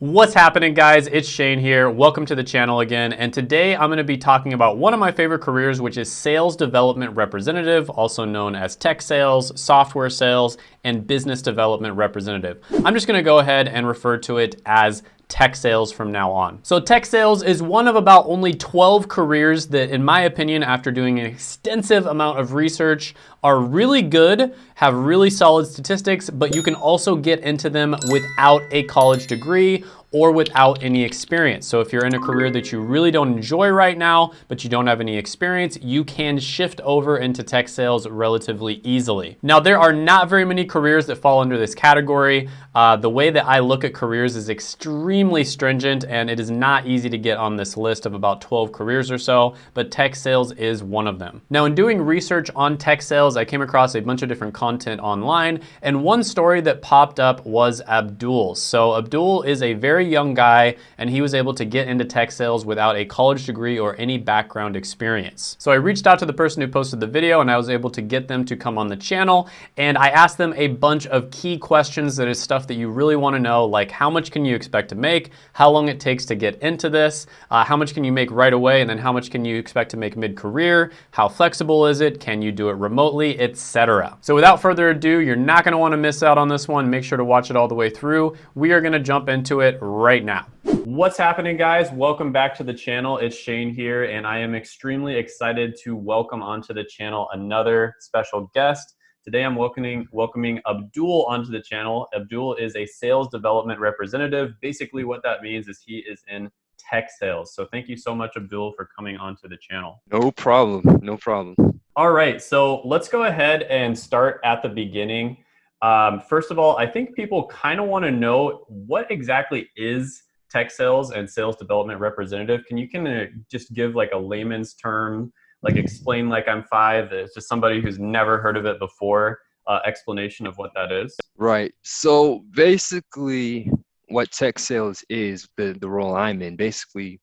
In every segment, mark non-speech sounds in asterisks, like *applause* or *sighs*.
What's happening guys? It's Shane here. Welcome to the channel again. And today I'm gonna be talking about one of my favorite careers, which is sales development representative, also known as tech sales, software sales, and business development representative. I'm just gonna go ahead and refer to it as tech sales from now on. So tech sales is one of about only 12 careers that, in my opinion, after doing an extensive amount of research, are really good, have really solid statistics, but you can also get into them without a college degree or without any experience. So if you're in a career that you really don't enjoy right now, but you don't have any experience, you can shift over into tech sales relatively easily. Now, there are not very many careers that fall under this category. Uh, the way that I look at careers is extremely stringent and it is not easy to get on this list of about 12 careers or so, but tech sales is one of them. Now, in doing research on tech sales, I came across a bunch of different content online and one story that popped up was Abdul. So Abdul is a very very young guy and he was able to get into tech sales without a college degree or any background experience. So I reached out to the person who posted the video and I was able to get them to come on the channel and I asked them a bunch of key questions that is stuff that you really want to know like how much can you expect to make, how long it takes to get into this, uh, how much can you make right away and then how much can you expect to make mid-career, how flexible is it, can you do it remotely, etc. So without further ado, you're not going to want to miss out on this one. Make sure to watch it all the way through. We are going to jump into it right now. What's happening guys? Welcome back to the channel. It's Shane here and I am extremely excited to welcome onto the channel another special guest. Today I'm welcoming, welcoming Abdul onto the channel. Abdul is a sales development representative. Basically what that means is he is in tech sales. So thank you so much Abdul for coming onto the channel. No problem, no problem. All right, so let's go ahead and start at the beginning. Um, first of all, I think people kind of want to know what exactly is tech sales and sales development representative. Can you can just give like a layman's term, like explain like I'm five, just somebody who's never heard of it before, uh, explanation of what that is? Right. So basically what tech sales is, the, the role I'm in, basically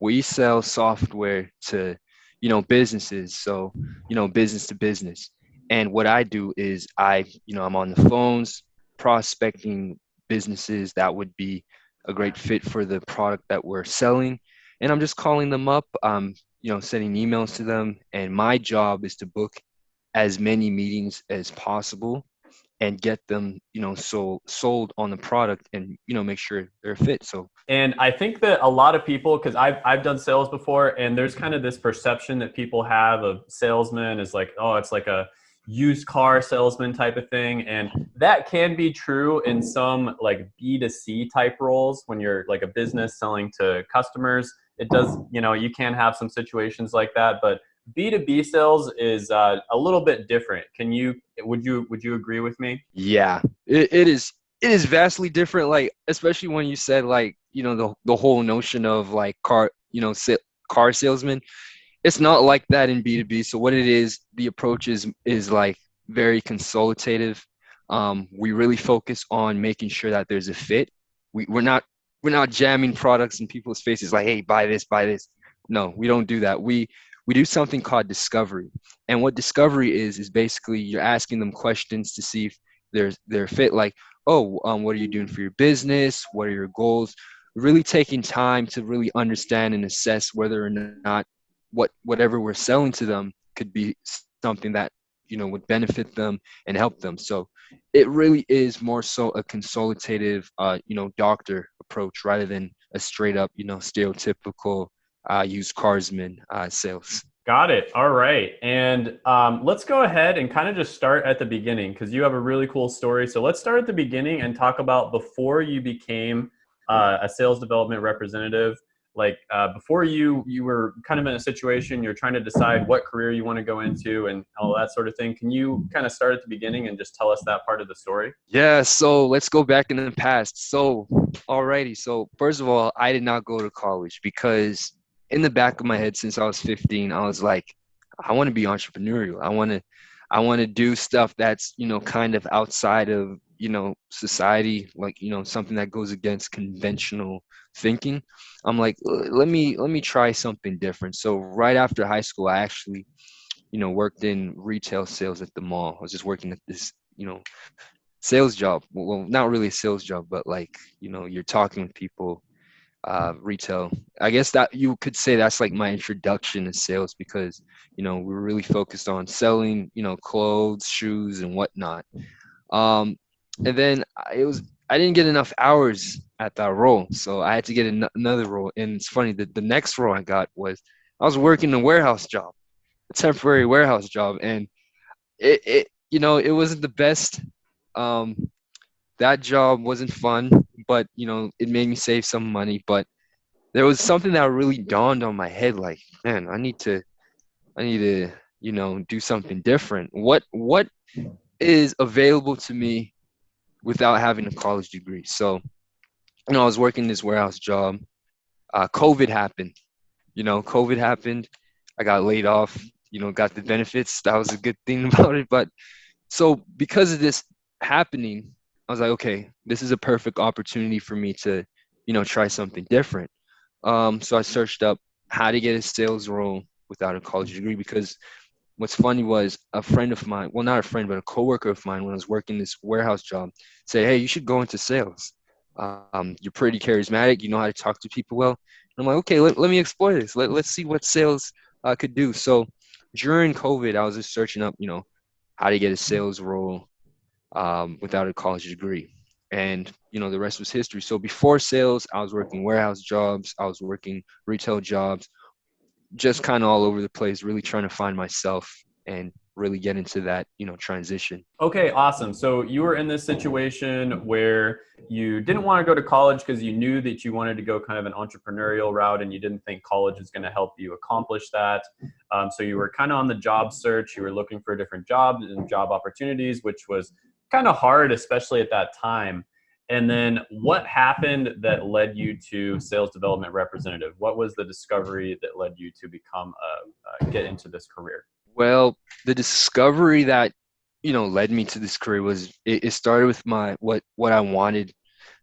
we sell software to, you know, businesses. So, you know, business to business. And what I do is I, you know, I'm on the phones prospecting businesses that would be a great fit for the product that we're selling. And I'm just calling them up, um, you know, sending emails to them. And my job is to book as many meetings as possible and get them, you know, sold sold on the product and, you know, make sure they're fit. So and I think that a lot of people, because I've, I've done sales before, and there's kind of this perception that people have of salesmen is like, oh, it's like a used car salesman type of thing and that can be true in some like b2c type roles when you're like a business selling to customers. It does you know you can have some situations like that but b2b sales is uh, a little bit different. Can you would you would you agree with me? Yeah. It, it is it is vastly different like especially when you said like you know the, the whole notion of like car you know car salesman it's not like that in b2b so what it is the approach is is like very consultative. Um, we really focus on making sure that there's a fit. We, we're not we're not jamming products in people's faces like hey buy this buy this. No we don't do that. We we do something called discovery. And what discovery is is basically you're asking them questions to see if there's they're fit. Like oh um, what are you doing for your business? What are your goals? Really taking time to really understand and assess whether or not what whatever we're selling to them could be something that you know would benefit them and help them. So it really is more so a consultative uh, you know doctor approach rather than a straight up you know stereotypical uh, used carsman uh, sales. Got it. All right. And um, let's go ahead and kind of just start at the beginning because you have a really cool story. So let's start at the beginning and talk about before you became uh, a sales development representative like uh, before you you were kind of in a situation you're trying to decide what career you want to go into and all that sort of thing. Can you kind of start at the beginning and just tell us that part of the story? Yeah so let's go back in the past. So alrighty so first of all i did not go to college because in the back of my head since i was 15 i was like i want to be entrepreneurial. I want to i want to do stuff that's you know kind of outside of you know society like you know something that goes against conventional thinking i'm like let me let me try something different so right after high school i actually you know worked in retail sales at the mall i was just working at this you know sales job. Well, not really a sales job, but like you know, you're talking with people, uh, retail. I guess that you could say that's like my introduction to sales because you know we are really focused on selling, you know, clothes, shoes, and whatnot. Um, and then it was I didn't get enough hours at that role, so I had to get an- another role. And it's funny that the next role I got was I was working a warehouse job, a temporary warehouse job, and it, it you know it wasn't the best. Um, that job wasn't fun, but you know it made me save some money. But there was something that really dawned on my head, like man, I need to, I need to, you know, do something different. What what is available to me without having a college degree? So, you know, I was working this warehouse job. Uh, COVID happened. You know, COVID happened. I got laid off. You know, got the benefits. That was a good thing *laughs* about it. But so because of this happening, I was like, okay, this is a perfect opportunity for me to, you know, try something different. Um, so I searched up how to get a sales role without a college degree because what's funny was a friend of mine, well, not a friend, but a coworker of mine, when I was working this warehouse job, said, "Hey, you should go into sales. Um, you're pretty charismatic. You know how to talk to people well." And I'm like, "Okay, let, let me explore this. Let, let's see what sales uh, could do." So during COVID, I was just searching up, you know, how to get a sales role um, without a college degree, and you know, the rest was history. So before sales, I was working warehouse jobs. I was working retail jobs just kind of all over the place, really trying to find myself and really get into that, you know, transition. Okay, awesome. So you were in this situation where you didn't want to go to college because you knew that you wanted to go kind of an entrepreneurial route and you didn't think college was going to help you accomplish that. Um, so you were kind of on the job search. You were looking for different jobs and job opportunities, which was kind of hard, especially at that time. And then what happened that led you to sales development representative? What was the discovery that led you to become a, get into this career? Well, the discovery that you know led me to this career was it, it started with my what what I wanted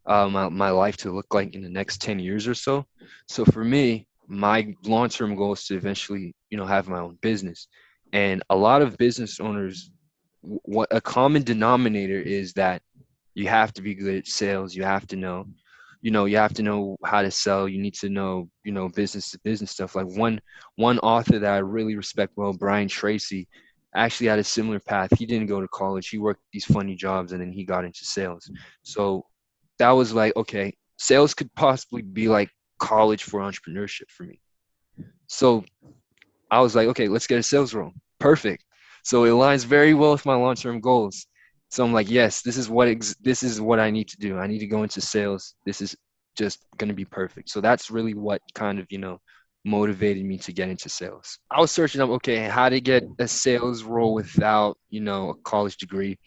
uh, my, my life to look like in the next 10 years or so. So for me, my long-term goal is to eventually, you know, have my own business. And a lot of business owners, what a common denominator is that you have to be good at sales you have to know you know you have to know how to sell you need to know you know business to business stuff. Like one one author that i really respect well brian tracy actually had a similar path. He didn't go to college he worked these funny jobs and then he got into sales. So that was like okay sales could possibly be like college for entrepreneurship for me. So i was like okay let's get a sales role. Perfect. So it aligns very well with my long-term goals so I'm like, yes, this is what ex- this is what I need to do. I need to go into sales. This is just going to be perfect. So that's really what kind of, you know, motivated me to get into sales. I was searching up, okay, how to get a sales role without, you know, a college degree.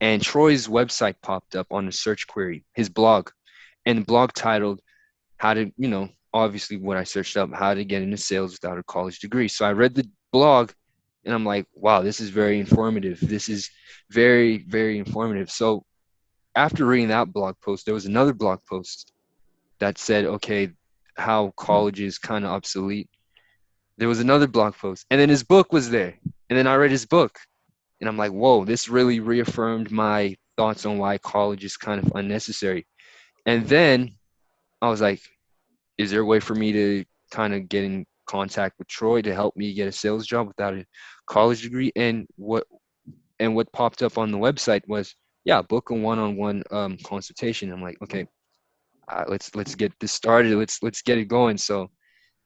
And Troy's website popped up on a search query, his blog, and the blog titled how to, you know, obviously what I searched up, how to get into sales without a college degree. So I read the blog and I'm like, wow, this is very informative. This is very, very informative. So after reading that blog post, there was another blog post that said, okay, how college is kind of obsolete. There was another blog post, and then his book was there. And then I read his book, and I'm like, whoa, this really reaffirmed my thoughts on why college is kind of unnecessary. And then I was like, is there a way for me to kind of get in contact with Troy to help me get a sales job without a college degree. And what and what popped up on the website was, yeah, book a one-on-one um, consultation. I'm like, okay, uh, let's let's get this started. Let's let's get it going. So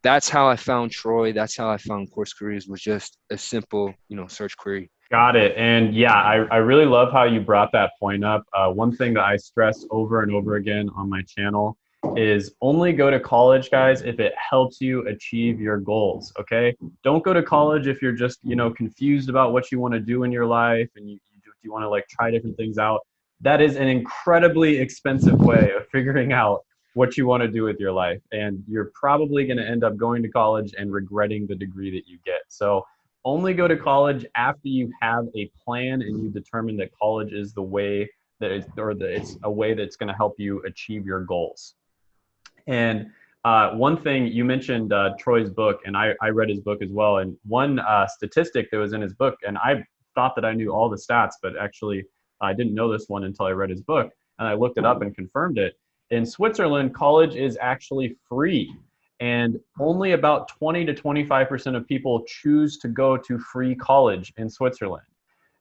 that's how I found Troy. That's how I found Course Careers was just a simple, you know, search query. Got it. And yeah, I, I really love how you brought that point up. Uh, one thing that I stress over and over again on my channel is only go to college guys if it helps you achieve your goals okay? Don't go to college if you're just you know confused about what you want to do in your life and you, you, you want to like try different things out. That is an incredibly expensive way of figuring out what you want to do with your life and you're probably going to end up going to college and regretting the degree that you get. So only go to college after you have a plan and you determine that college is the way that it's, or that it's a way that's going to help you achieve your goals and uh, one thing you mentioned uh, Troy's book, and I, I read his book as well. And one uh, statistic that was in his book, and I thought that I knew all the stats, but actually I didn't know this one until I read his book, and I looked it up and confirmed it. In Switzerland, college is actually free, and only about 20 to 25% of people choose to go to free college in Switzerland.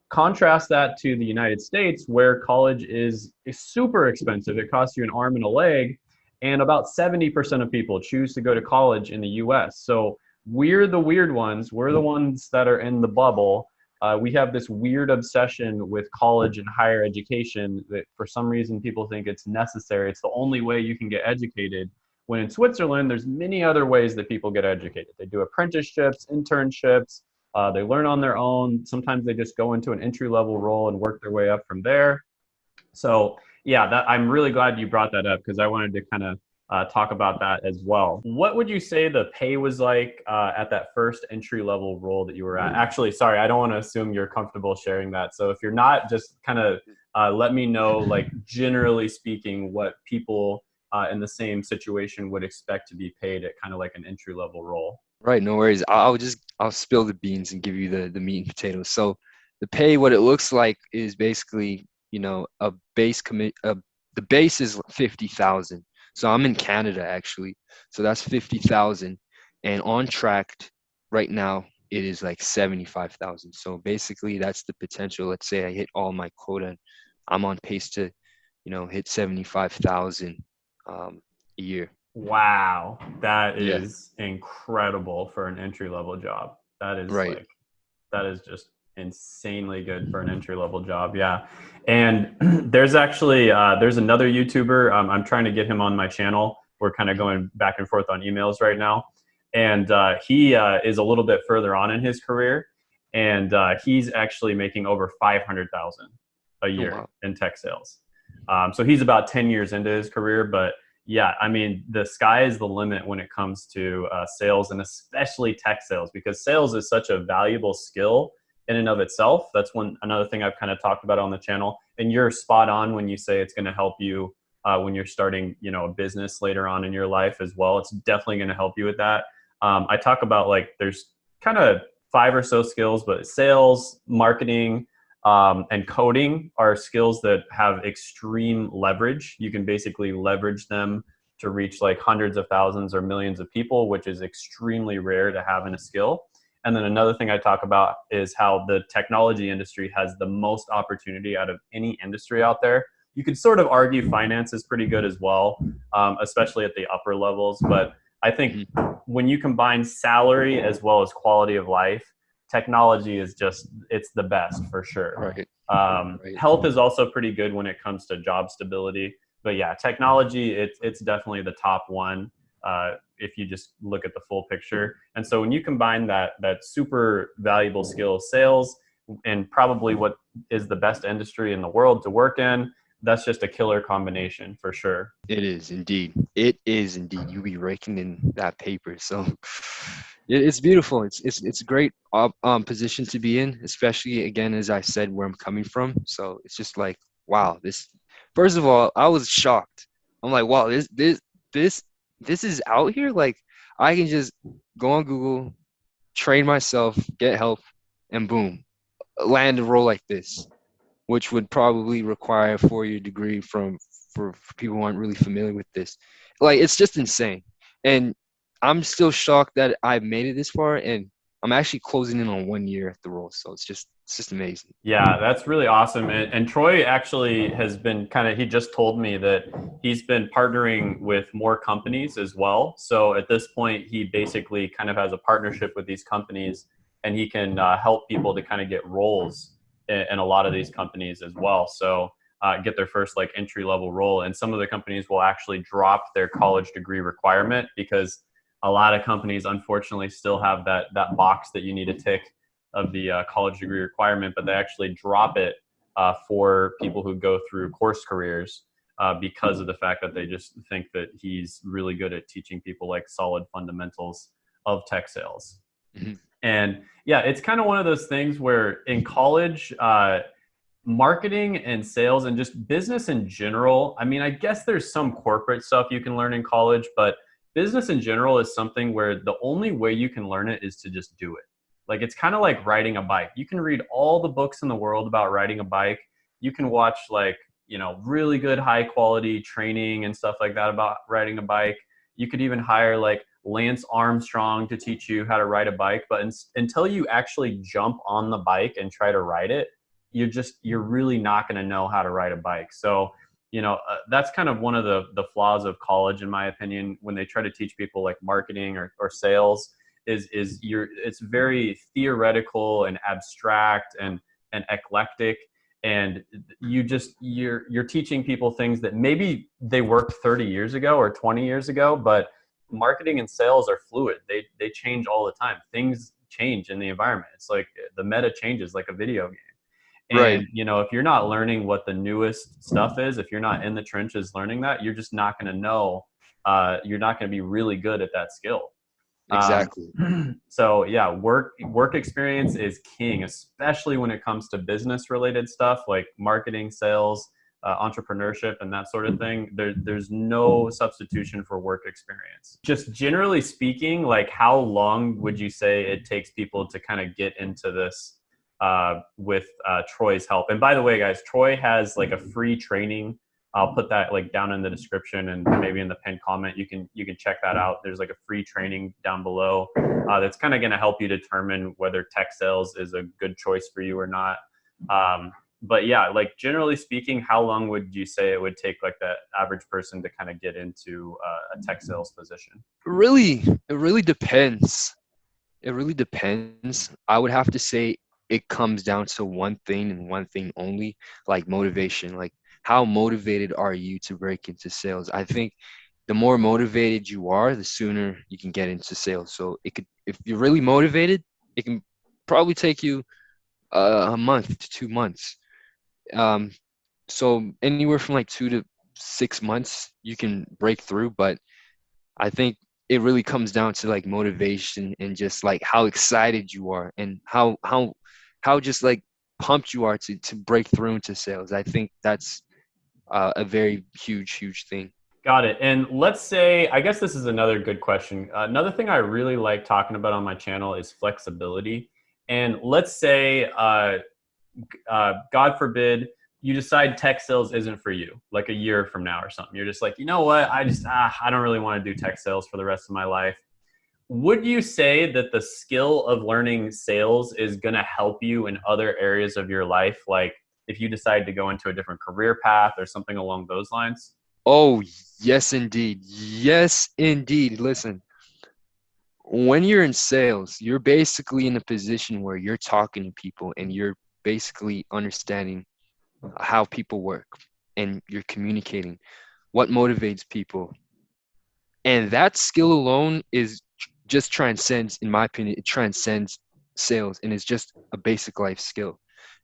Contrast that to the United States, where college is, is super expensive. It costs you an arm and a leg, and about 70% of people choose to go to college in the US. So we're the weird ones. We're the ones that are in the bubble. Uh, we have this weird obsession with college and higher education that for some reason people think it's necessary. It's the only way you can get educated. When in Switzerland, there's many other ways that people get educated. They do apprenticeships, internships, uh, they learn on their own. Sometimes they just go into an entry level role and work their way up from there. So yeah, that, I'm really glad you brought that up because I wanted to kind of uh, talk about that as well. What would you say the pay was like uh, at that first entry level role that you were at? Actually, sorry, I don't want to assume you're comfortable sharing that. So if you're not, just kind of uh, let me know, like *laughs* generally speaking, what people uh, in the same situation would expect to be paid at kind of like an entry level role. Right, no worries. I'll just I'll spill the beans and give you the the meat and potatoes. So the pay, what it looks like, is basically you know a base commit. a, the base is fifty thousand so I'm in Canada actually. So that's 50,000 and on track right now it is like 75,000. So basically that's the potential. Let's say I hit all my quota and I'm on pace to, you know, hit 75,000 um, a year. Wow. That is yeah. incredible for an entry level job. That is right. like, that is just insanely good for an entry level job. Yeah. And *clears throat* there's actually, uh, there's another YouTuber. Um, I'm trying to get him on my channel. We're kind of going back and forth on emails right now. And uh, he uh, is a little bit further on in his career. And uh, he's actually making over 500,000 a year oh, wow. in tech sales. Um, so he's about 10 years into his career, but yeah, I mean, the sky is the limit when it comes to uh, sales and especially tech sales because sales is such a valuable skill in and of itself. That's one another thing I've kind of talked about on the channel. And you're spot on when you say it's going to help you uh, when you're starting, you know, a business later on in your life as well. It's definitely going to help you with that. Um, I talk about like there's kind of five or so skills, but sales, marketing, um, and coding are skills that have extreme leverage. You can basically leverage them to reach like hundreds of thousands or millions of people, which is extremely rare to have in a skill. And then another thing I talk about is how the technology industry has the most opportunity out of any industry out there. You could sort of argue finance is pretty good as well, um, especially at the upper levels. But I think mm-hmm. when you combine salary as well as quality of life, technology is just it's the best for sure. Right. Um, right. Health is also pretty good when it comes to job stability. But yeah, technology it's it's definitely the top one. Uh, if you just look at the full picture. And so when you combine that that super valuable skill sales and probably what is the best industry in the world to work in, that's just a killer combination for sure. It is indeed. It is indeed. You'll be raking in that paper. So *sighs* it's beautiful. It's it's it's a great um, position to be in, especially again as I said where I'm coming from. So it's just like wow. This first of all, I was shocked. I'm like wow. This this this this is out here. Like I can just go on Google, train myself, get help, and boom, land a role like this, which would probably require a four-year degree from for, for people who aren't really familiar with this. Like it's just insane, and I'm still shocked that I've made it this far, and I'm actually closing in on one year at the role. So it's just it's just amazing. Yeah, that's really awesome. And, and Troy actually has been kind of, he just told me that he's been partnering with more companies as well. So at this point, he basically kind of has a partnership with these companies and he can uh, help people to kind of get roles in, in, a lot of these companies as well. So uh, get their first like entry level role. And some of the companies will actually drop their college degree requirement because a lot of companies unfortunately still have that, that box that you need to tick of the uh, college degree requirement, but they actually drop it uh, for people who go through course careers uh, because of the fact that they just think that he's really good at teaching people like solid fundamentals of tech sales. Mm-hmm. And yeah, it's kind of one of those things where in college, uh, marketing and sales and just business in general, I mean, I guess there's some corporate stuff you can learn in college, but business in general is something where the only way you can learn it is to just do it. Like it's kind of like riding a bike. You can read all the books in the world about riding a bike you can watch like you know really good high quality training and stuff like that about riding a bike you could even hire like lance armstrong to teach you how to ride a bike but in, until you actually jump on the bike and try to ride it you're just you're really not going to know how to ride a bike so you know uh, that's kind of one of the the flaws of college in my opinion when they try to teach people like marketing or, or sales is is you're it's very theoretical and abstract and and eclectic. And you just you're you're teaching people things that maybe they worked 30 years ago or 20 years ago but marketing and sales are fluid. They they change all the time. Things change in the environment. It's like the meta changes like a video game and Right. you know if you're not learning what the newest stuff is if you're not in the trenches learning that you're just not going to know uh, you're not going to be really good at that skill Um, Exactly. *clears throat* so yeah work work experience is king especially when it comes to business related stuff like marketing sales uh, entrepreneurship and that sort of thing there, there's no substitution for work experience just generally speaking like how long would you say it takes people to kind of get into this uh, with uh, troy's help and by the way guys troy has like a free training I'll put that like down in the description and maybe in the pinned comment. You can you can check that out. There's like a free training down below uh, that's kind of going to help you determine whether tech sales is a good choice for you or not. Um, but yeah, like generally speaking, how long would you say it would take like the average person to kind of get into uh, a tech sales position? really it really depends it really depends i would have to say it comes down to one thing and one thing only like motivation. Like how motivated are you to break into sales? I think the more motivated you are the sooner you can get into sales. So it could if you're really motivated it can probably take you uh, a month to two months. Um so anywhere from like two to six months you can break through but i think it really comes down to like motivation and just like how excited you are and how how how just like pumped you are to to break through into sales. I think that's uh, a very huge huge thing. Got it. And let's say, I guess this is another good question. Uh, another thing I really like talking about on my channel is flexibility. And let's say, uh, uh, God forbid, you decide tech sales isn't for you, like a year from now or something. You're just like, you know what? I just, ah, I don't really want to do tech sales for the rest of my life. Would you say that the skill of learning sales is going to help you in other areas of your life? Like if you decide to go into a different career path or something along those lines? Oh, yes, indeed. Yes, indeed. Listen, when you're in sales, you're basically in a position where you're talking to people and you're basically understanding how people work and you're communicating what motivates people. And that skill alone is just transcends, in my opinion, it transcends sales and it's just a basic life skill.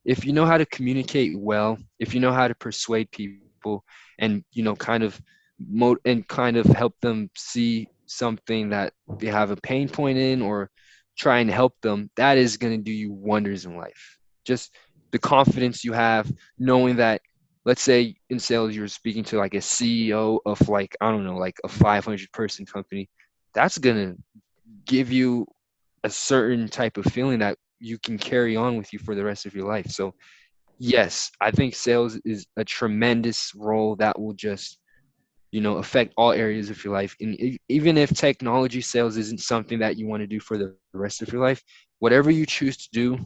If you know how to communicate well, if you know how to persuade people, and you know kind of mo- and kind of help them see something that they have a pain point in or try and help them that is going to do you wonders in life just the confidence you have knowing that let's say in sales you're speaking to like a ceo of like i don't know like a 500 person company that's to give you a certain type of feeling that you can carry on with you for the rest of your life so yes, I think sales is a tremendous role that will just, you know, affect all areas of your life. And even if technology sales isn't something that you want to do for the rest of your life, whatever you choose to do,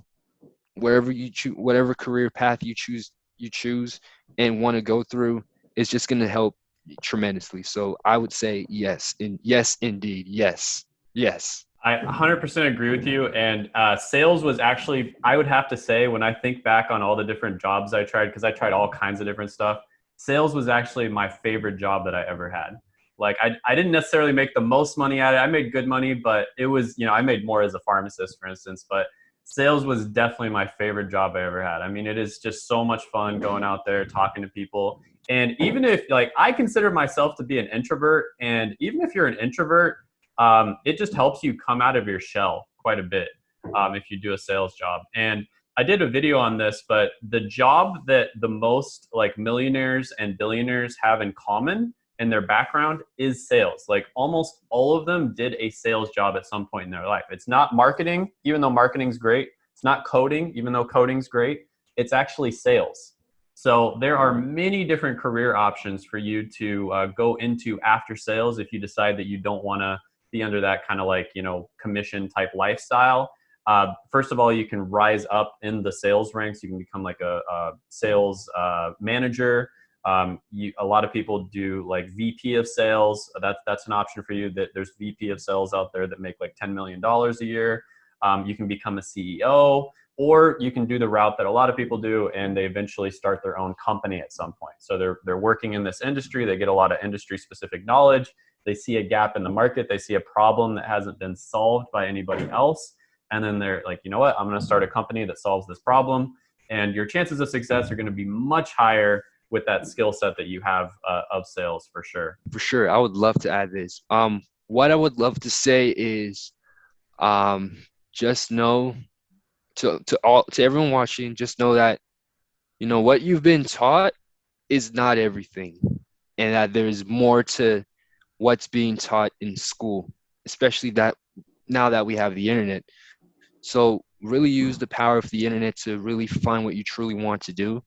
wherever you choose, whatever career path you choose, you choose and want to go through, is just going to help tremendously. So I would say yes, and yes, indeed, yes, yes. I 100% agree with you. And uh, sales was actually, I would have to say, when I think back on all the different jobs I tried, because I tried all kinds of different stuff, sales was actually my favorite job that I ever had. Like, I, I didn't necessarily make the most money at it. I made good money, but it was, you know, I made more as a pharmacist, for instance. But sales was definitely my favorite job I ever had. I mean, it is just so much fun going out there talking to people. And even if, like, I consider myself to be an introvert, and even if you're an introvert, um, it just helps you come out of your shell quite a bit um, if you do a sales job. And I did a video on this, but the job that the most like millionaires and billionaires have in common in their background is sales. Like almost all of them did a sales job at some point in their life. It's not marketing, even though marketing's great. It's not coding, even though coding's great. It's actually sales. So there are many different career options for you to uh, go into after sales if you decide that you don't want to be under that kind of like you know commission type lifestyle. Uh, first of all, you can rise up in the sales ranks. You can become like a, a sales uh, manager. Um, you, a lot of people do like VP of sales. That's that's an option for you. That there's VP of sales out there that make like ten million dollars a year. Um, you can become a CEO or you can do the route that a lot of people do and they eventually start their own company at some point so they're, they're working in this industry they get a lot of industry specific knowledge they see a gap in the market they see a problem that hasn't been solved by anybody else and then they're like you know what i'm going to start a company that solves this problem and your chances of success are going to be much higher with that skill set that you have uh, of sales for sure for sure i would love to add this um, what i would love to say is um, just know to to all to everyone watching, just know that you know what you've been taught is not everything, and that there's more to what's being taught in school, especially that now that we have the internet. So really use the power of the internet to really find what you truly want to do,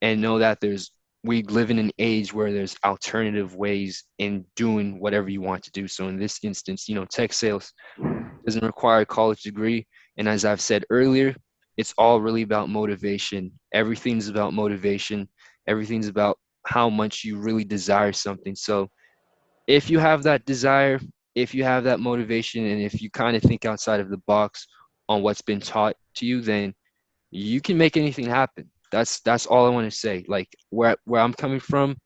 and know that there's we live in an age where there's alternative ways in doing whatever you want to do. So in this instance, you know, tech sales doesn't require a college degree. And as I've said earlier, it's all really about motivation. Everything's about motivation. Everything's about how much you really desire something. So if you have that desire, if you have that motivation, and if you kind of think outside of the box on what's been taught to you, then you can make anything happen. That's that's all I want to say. Like where where I'm coming from,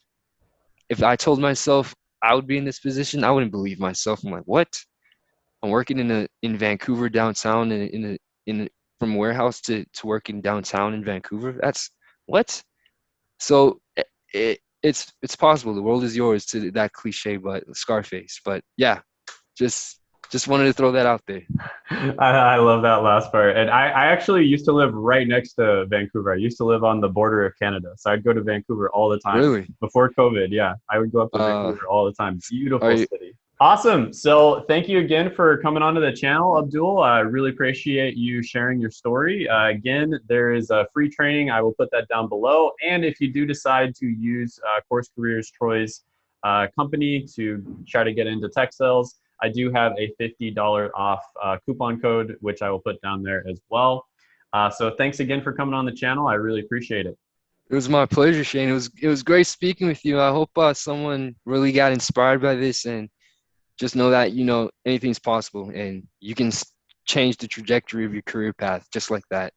if I told myself I would be in this position, I wouldn't believe myself. I'm like, what? I'm working in a in Vancouver downtown in a, in a, in a, from warehouse to to working downtown in Vancouver. That's what. So it, it it's it's possible. The world is yours to that cliche, but Scarface. But yeah, just just wanted to throw that out there. *laughs* I, I, love that last part. And I, I actually used to live right next to Vancouver. I used to live on the border of Canada. So I'd go to Vancouver all the time. Really? Before COVID, yeah. I would go up to uh, Vancouver all the time. Beautiful you, city. Awesome. So thank you again for coming onto the channel, Abdul. I really appreciate you sharing your story. Uh, again, there is a free training. I will put that down below. And if you do decide to use uh, Course Careers Troy's uh, company to try to get into tech sales, I do have a $50 off uh, coupon code, which I will put down there as well. Uh, so thanks again for coming on the channel. I really appreciate it. It was my pleasure, Shane. It was it was great speaking with you. I hope uh, someone really got inspired by this and just know that you know anything's possible and you can change the trajectory of your career path just like that